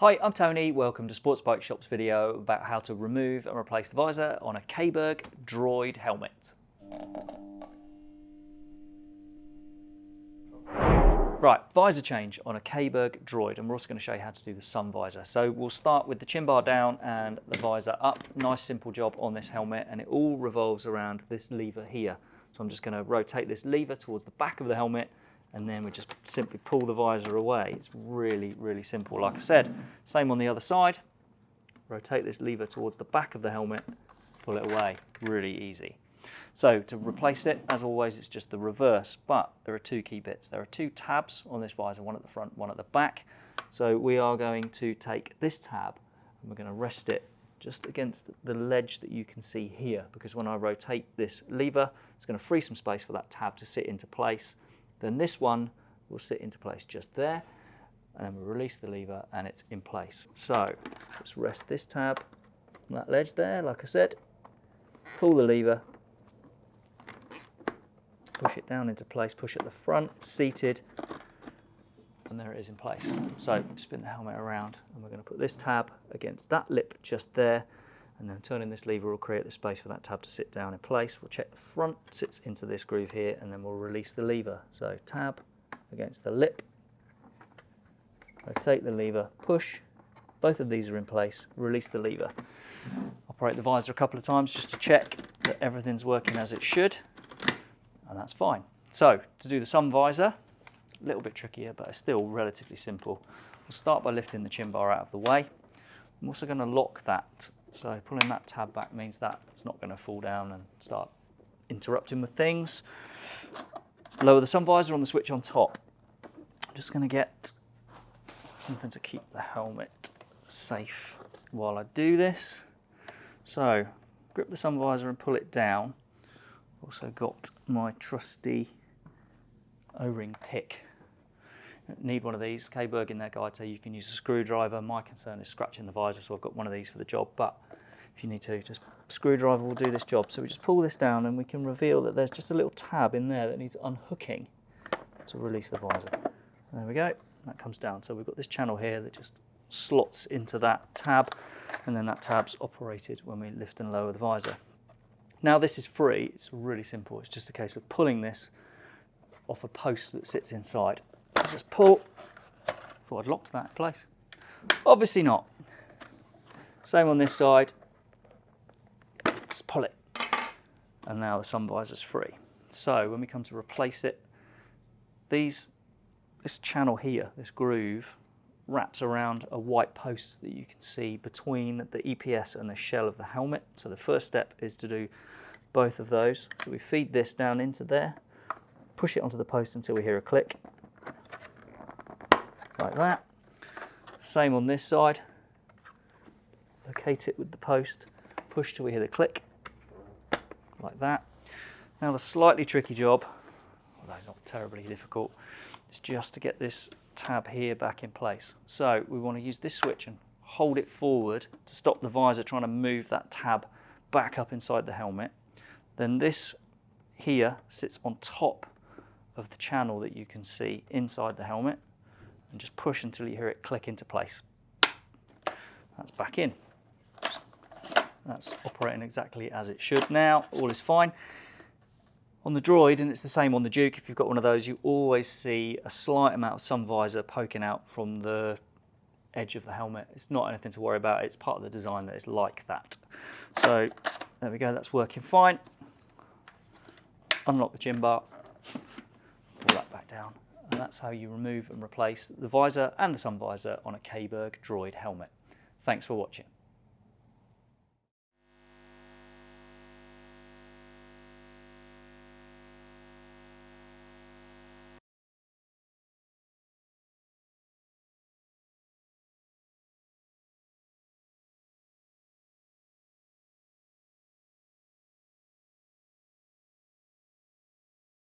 Hi, I'm Tony. Welcome to Sports Bike Shop's video about how to remove and replace the visor on a Caberg Droid helmet. Right, visor change on a Caberg Droid, and we're also going to show you how to do the sun visor. So we'll start with the chin bar down and the visor up. Nice simple job on this helmet, and it all revolves around this lever here. So I'm just going to rotate this lever towards the back of the helmet, and then we just simply pull the visor away. It's really, really simple. Like I said, same on the other side. Rotate this lever towards the back of the helmet, pull it away. Really easy. So to replace it, as always, it's just the reverse, but there are two key bits. There are two tabs on this visor, one at the front, one at the back. So we are going to take this tab and we're going to rest it just against the ledge that you can see here, because when I rotate this lever, it's going to free some space for that tab to sit into place then this one will sit into place just there and then we release the lever and it's in place. So just rest this tab on that ledge there, like I said, pull the lever, push it down into place, push at the front, seated, and there it is in place. So spin the helmet around and we're going to put this tab against that lip just there and then turning this lever will create the space for that tab to sit down in place. We'll check the front sits into this groove here and then we'll release the lever. So tab against the lip, rotate the lever, push, both of these are in place, release the lever. Operate the visor a couple of times just to check that everything's working as it should and that's fine. So to do the sun visor, a little bit trickier but it's still relatively simple. We'll start by lifting the chin bar out of the way. I'm also going to lock that so pulling that tab back means that it's not going to fall down and start interrupting with things. Lower the sun visor on the switch on top. I'm just going to get something to keep the helmet safe while I do this. So grip the sun visor and pull it down. Also got my trusty O-ring pick need one of these. Caberg in their guide say you can use a screwdriver. My concern is scratching the visor, so I've got one of these for the job. But if you need to, just screwdriver will do this job. So we just pull this down and we can reveal that there's just a little tab in there that needs unhooking to release the visor. There we go, that comes down. So we've got this channel here that just slots into that tab and then that tab's operated when we lift and lower the visor. Now this is free, it's really simple. It's just a case of pulling this off a post that sits inside just pull. Thought I'd locked that in place. Obviously not. Same on this side. Just pull it. And now the sun visor's free. So when we come to replace it, these, this channel here, this groove, wraps around a white post that you can see between the EPS and the shell of the helmet. So the first step is to do both of those. So we feed this down into there, push it onto the post until we hear a click, like that. Same on this side. Locate it with the post, push till we hear the click, like that. Now the slightly tricky job, although not terribly difficult, is just to get this tab here back in place. So we want to use this switch and hold it forward to stop the visor trying to move that tab back up inside the helmet. Then this here sits on top of the channel that you can see inside the helmet and just push until you hear it click into place. That's back in. That's operating exactly as it should now. All is fine. On the Droid, and it's the same on the Duke, if you've got one of those, you always see a slight amount of sun visor poking out from the edge of the helmet. It's not anything to worry about. It's part of the design that it's like that. So there we go, that's working fine. Unlock the chin bar, pull that back down and that's how you remove and replace the visor and the sun visor on a Caberg Droid helmet. Thanks for watching.